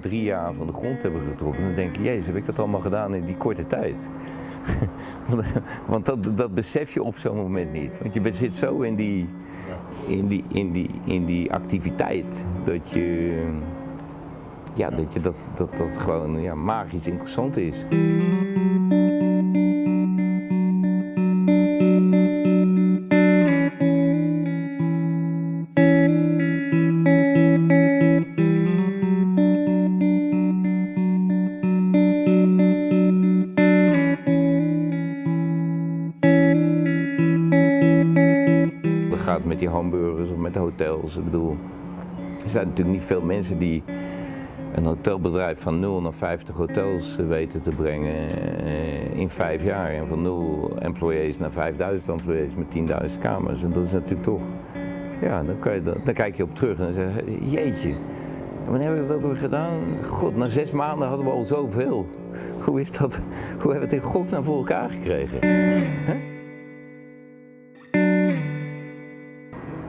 drie jaar van de grond hebben getrokken, dan denk je, jezus, heb ik dat allemaal gedaan in die korte tijd? Want- dat, dat besef je op zo'n moment niet. Want je zit zo in die, in die, in die, in die activiteit dat je, ja, dat, je dat, dat, dat gewoon ja, magisch interessant is. Gaat met die hamburgers of met de hotels. Ik bedoel, er zijn natuurlijk niet veel mensen die een hotelbedrijf van 0 naar 50 hotels weten te brengen eh, in vijf jaar. En van 0 employees naar 5000 employees met 10.000 kamers. En dat is natuurlijk toch, ja, dan, kan je, dan kijk je op terug en dan zeg je, jeetje. Wanneer hebben we dat ook weer gedaan? God, na zes maanden hadden we al zoveel. Hoe is dat? Hoe hebben we het in godsnaam voor elkaar gekregen?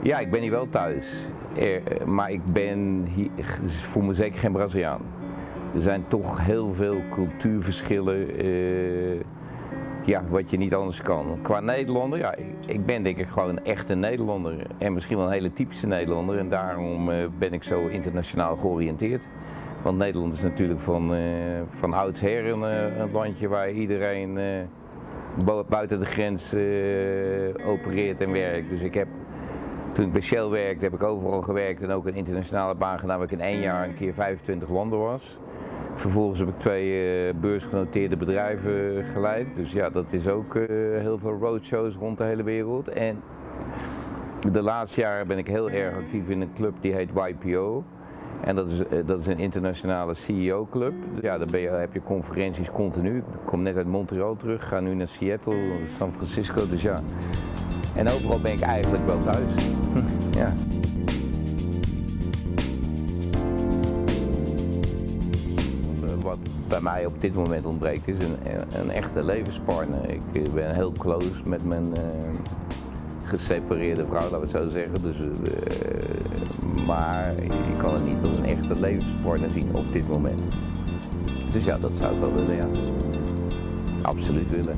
Ja, ik ben hier wel thuis. Eh, maar ik ben hier, voel me zeker geen Braziliaan. Er zijn toch heel veel cultuurverschillen. eh, ja, wat je niet anders kan. Qua Nederlander, ja, ik, ben denk ik gewoon een echte Nederlander. En misschien wel een hele typische Nederlander. En daarom eh, ben ik zo internationaal georiënteerd. Want Nederland is natuurlijk van, van oudsher een, een landje waar iedereen bu- buiten de grens opereert en werkt. Dus ik heb toen ik bij Shell werkte, heb ik overal gewerkt en ook een internationale baan gedaan waar ik in één jaar een keer 25 landen was. Vervolgens heb ik twee eh, beursgenoteerde bedrijven geleid. Dus ja, dat is ook eh, heel veel roadshows rond de hele wereld. En de laatste jaren ben ik heel erg actief in een club die heet YPO. En dat is, eh, dat is een internationale CEO-club. Ja, daar ben je, heb je conferenties continu. Ik kom net uit Montreal terug, ga nu naar Seattle, San Francisco. Dus ja, en overal ben ik eigenlijk wel thuis. ja. Wat bij mij op dit moment ontbreekt is een, een echte levenspartner. Ik eh, ben heel close met mijn eh, gesepareerde vrouw, laten we het zo zeggen. Dus, eh, maar je kan het niet als een echte levenspartner zien op dit moment. Dus ja, dat zou ik wel willen, ja. Absoluut willen.